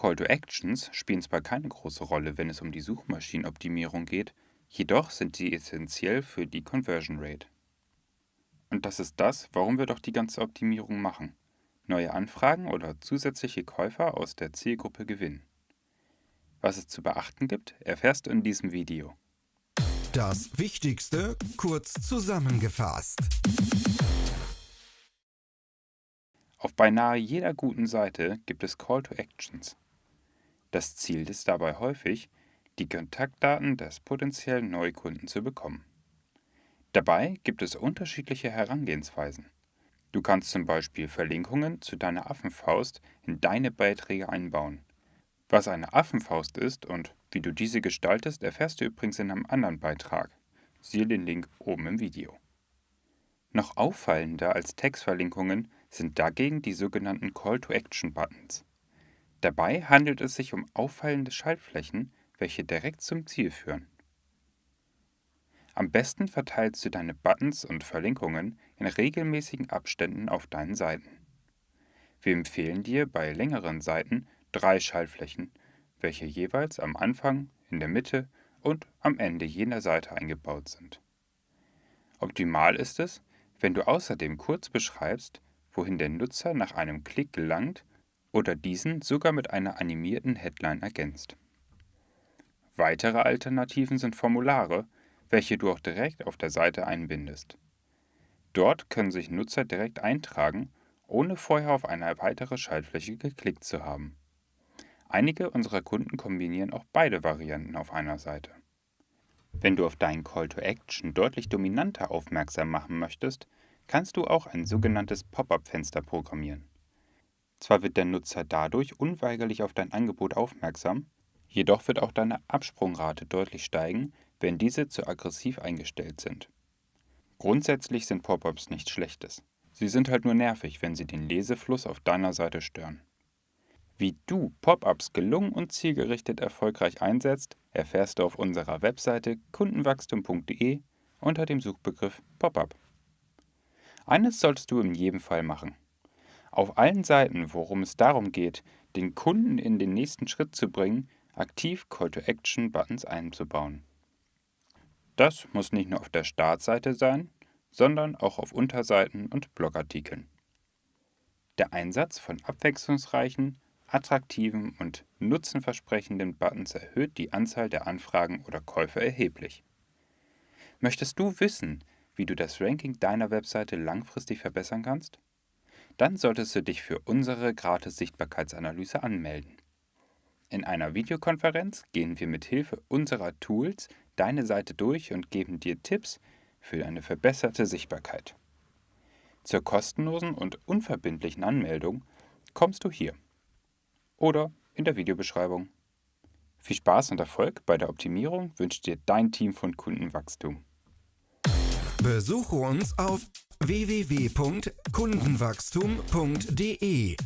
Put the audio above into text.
Call to Actions spielen zwar keine große Rolle, wenn es um die Suchmaschinenoptimierung geht, jedoch sind sie essentiell für die Conversion Rate. Und das ist das, warum wir doch die ganze Optimierung machen. Neue Anfragen oder zusätzliche Käufer aus der Zielgruppe gewinnen. Was es zu beachten gibt, erfährst du in diesem Video. Das Wichtigste kurz zusammengefasst. Auf beinahe jeder guten Seite gibt es Call to Actions. Das Ziel ist dabei häufig, die Kontaktdaten des potenziellen Neukunden zu bekommen. Dabei gibt es unterschiedliche Herangehensweisen. Du kannst zum Beispiel Verlinkungen zu deiner Affenfaust in deine Beiträge einbauen. Was eine Affenfaust ist und wie du diese gestaltest, erfährst du übrigens in einem anderen Beitrag. Siehe den Link oben im Video. Noch auffallender als Textverlinkungen sind dagegen die sogenannten Call-to-Action-Buttons. Dabei handelt es sich um auffallende Schaltflächen, welche direkt zum Ziel führen. Am besten verteilst du deine Buttons und Verlinkungen in regelmäßigen Abständen auf deinen Seiten. Wir empfehlen dir bei längeren Seiten drei Schaltflächen, welche jeweils am Anfang, in der Mitte und am Ende jener Seite eingebaut sind. Optimal ist es, wenn du außerdem kurz beschreibst, wohin der Nutzer nach einem Klick gelangt oder diesen sogar mit einer animierten Headline ergänzt. Weitere Alternativen sind Formulare, welche du auch direkt auf der Seite einbindest. Dort können sich Nutzer direkt eintragen, ohne vorher auf eine weitere Schaltfläche geklickt zu haben. Einige unserer Kunden kombinieren auch beide Varianten auf einer Seite. Wenn du auf deinen Call to Action deutlich dominanter aufmerksam machen möchtest, kannst du auch ein sogenanntes Pop-up-Fenster programmieren. Zwar wird der Nutzer dadurch unweigerlich auf dein Angebot aufmerksam, jedoch wird auch deine Absprungrate deutlich steigen, wenn diese zu aggressiv eingestellt sind. Grundsätzlich sind Pop-ups nichts Schlechtes. Sie sind halt nur nervig, wenn sie den Lesefluss auf deiner Seite stören. Wie du Pop-ups gelungen und zielgerichtet erfolgreich einsetzt, erfährst du auf unserer Webseite kundenwachstum.de unter dem Suchbegriff Pop-up. Eines solltest du in jedem Fall machen. Auf allen Seiten, worum es darum geht, den Kunden in den nächsten Schritt zu bringen, aktiv Call-to-Action-Buttons einzubauen. Das muss nicht nur auf der Startseite sein, sondern auch auf Unterseiten und Blogartikeln. Der Einsatz von abwechslungsreichen, attraktiven und nutzenversprechenden Buttons erhöht die Anzahl der Anfragen oder Käufe erheblich. Möchtest du wissen, wie du das Ranking deiner Webseite langfristig verbessern kannst? Dann solltest du dich für unsere Gratis-Sichtbarkeitsanalyse anmelden. In einer Videokonferenz gehen wir mit Hilfe unserer Tools deine Seite durch und geben dir Tipps für eine verbesserte Sichtbarkeit. Zur kostenlosen und unverbindlichen Anmeldung kommst du hier oder in der Videobeschreibung. Viel Spaß und Erfolg bei der Optimierung wünscht dir dein Team von Kundenwachstum. Besuche uns auf www.kundenwachstum.de